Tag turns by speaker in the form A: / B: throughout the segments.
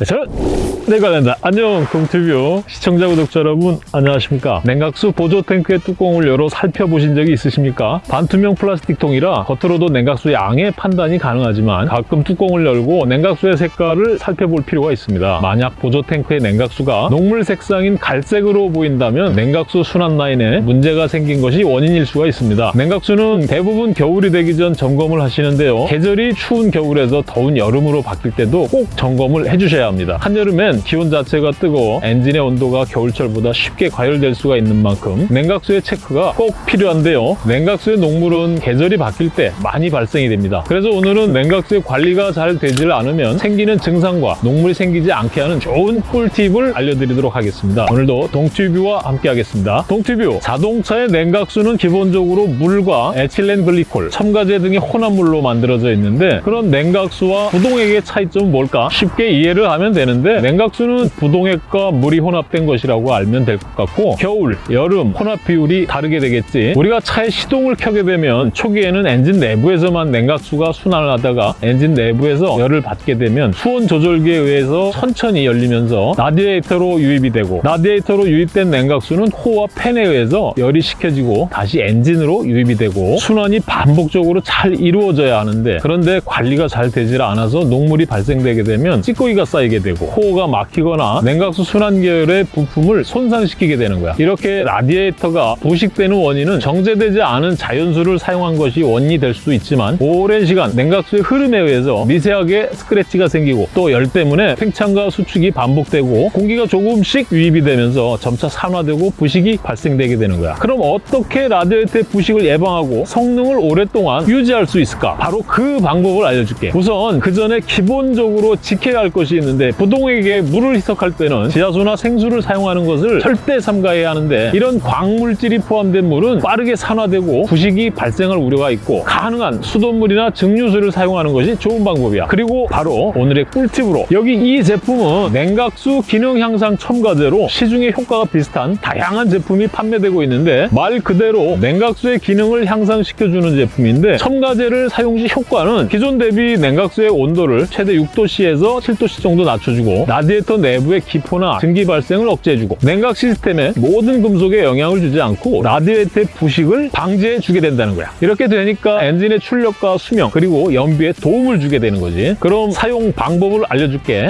A: 네, 저는 내관련다 안녕 동튜브 시청자 구독자 여러분 안녕하십니까? 냉각수 보조 탱크의 뚜껑을 열어 살펴보신 적이 있으십니까? 반투명 플라스틱 통이라 겉으로도 냉각수 양의 판단이 가능하지만 가끔 뚜껑을 열고 냉각수의 색깔을 살펴볼 필요가 있습니다. 만약 보조 탱크의 냉각수가 녹물 색상인 갈색으로 보인다면 냉각수 순환 라인에 문제가 생긴 것이 원인일 수가 있습니다. 냉각수는 대부분 겨울이 되기 전 점검을 하시는데요. 계절이 추운 겨울에서 더운 여름으로 바뀔 때도 꼭 점검을 해주셔야 합니다. 한여름엔 기온 자체가 뜨거워 엔진의 온도가 겨울철보다 쉽게 과열될 수가 있는 만큼 냉각수의 체크가 꼭 필요한데요. 냉각수의 녹물은 계절이 바뀔 때 많이 발생이 됩니다. 그래서 오늘은 냉각수의 관리가 잘 되질 않으면 생기는 증상과 녹물이 생기지 않게 하는 좋은 꿀팁을 알려드리도록 하겠습니다. 오늘도 동튜브와 함께 하겠습니다. 동튜브 자동차의 냉각수는 기본적으로 물과 에틸렌 글리콜, 첨가제 등의 혼합물로 만들어져 있는데 그런 냉각수와 부동액의 차이점은 뭘까? 쉽게 이해를 하면 되는데 냉각수는 부동액과 물이 혼합된 것이라고 알면 될 것 같고 겨울, 여름 혼합 비율이 다르게 되겠지. 우리가 차에 시동을 켜게 되면 초기에는 엔진 내부에서만 냉각수가 순환을 하다가 엔진 내부에서 열을 받게 되면 수온 조절기에 의해서 천천히 열리면서 라디에이터로 유입이 되고 라디에이터로 유입된 냉각수는 호와 팬에 의해서 열이 식혀지고 다시 엔진으로 유입이 되고 순환이 반복적으로 잘 이루어져야 하는데 그런데 관리가 잘 되질 않아서 녹물이 발생되게 되면 찌꺼기가 쌓이게 되고 호가 막히거나 냉각수 순환 계열의 부품을 손상시키게 되는 거야. 이렇게 라디에이터가 부식되는 원인은 정제되지 않은 자연수를 사용한 것이 원인이 될 수도 있지만 오랜 시간 냉각수의 흐름에 의해서 미세하게 스크래치가 생기고 또 열 때문에 팽창과 수축이 반복되고 공기가 조금씩 유입이 되면서 점차 산화되고 부식이 발생되게 되는 거야. 그럼 어떻게 라디에이터의 부식을 예방하고 성능을 오랫동안 유지할 수 있을까? 바로 그 방법을 알려줄게. 우선 그 전에 기본적으로 지켜야 할 것이 있는데 부동 물을 희석할 때는 지하수나 생수를 사용하는 것을 절대 삼가해야 하는데 이런 광물질이 포함된 물은 빠르게 산화되고 부식이 발생할 우려가 있고 가능한 수돗물이나 증류수를 사용하는 것이 좋은 방법이야. 그리고 바로 오늘의 꿀팁으로 여기 이 제품은 냉각수 기능 향상 첨가제로 시중에 효과가 비슷한 다양한 제품이 판매되고 있는데 말 그대로 냉각수의 기능을 향상시켜주는 제품인데 첨가제를 사용 시 효과는 기존 대비 냉각수의 온도를 최대 6도씨에서 7도씨 정도 낮춰주고 라디 에이터 내부의 기포나 증기 발생을 억제해주고 냉각 시스템에 모든 금속에 영향을 주지 않고 라디에이터의 부식을 방지해주게 된다는 거야. 이렇게 되니까 엔진의 출력과 수명 그리고 연비에 도움을 주게 되는 거지. 그럼 사용 방법을 알려줄게.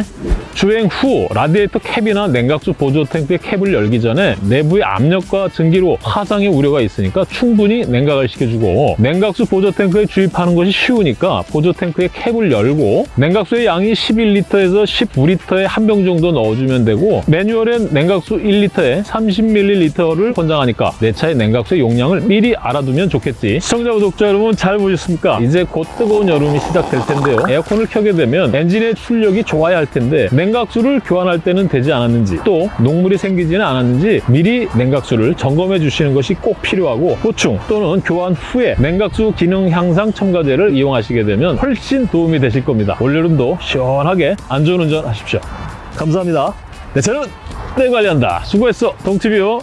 A: 주행 후 라디에이터 캡이나 냉각수 보조 탱크의 캡을 열기 전에 내부의 압력과 증기로 화상의 우려가 있으니까 충분히 냉각을 시켜주고 냉각수 보조 탱크에 주입하는 것이 쉬우니까 보조 탱크의 캡을 열고 냉각수의 양이 11리터에서 19리터의 한병 정도 넣어주면 되고 매뉴얼엔 냉각수 1리터에 30ml를 권장하니까 내 차의 냉각수의 용량을 미리 알아두면 좋겠지. 시청자 구독자 여러분 잘 보셨습니까? 이제 곧 뜨거운 여름이 시작될 텐데요. 에어컨을 켜게 되면 엔진의 출력이 좋아야 할 텐데 냉각수를 교환할 때는 되지 않았는지 또 녹물이 생기지는 않았는지 미리 냉각수를 점검해 주시는 것이 꼭 필요하고 보충 또는 교환 후에 냉각수 기능 향상 첨가제를 이용하시게 되면 훨씬 도움이 되실 겁니다. 올여름도 시원하게 안전운전 하십시오 감사합니다. 네 저는 내 관리한다. 수고했어. 동티뷰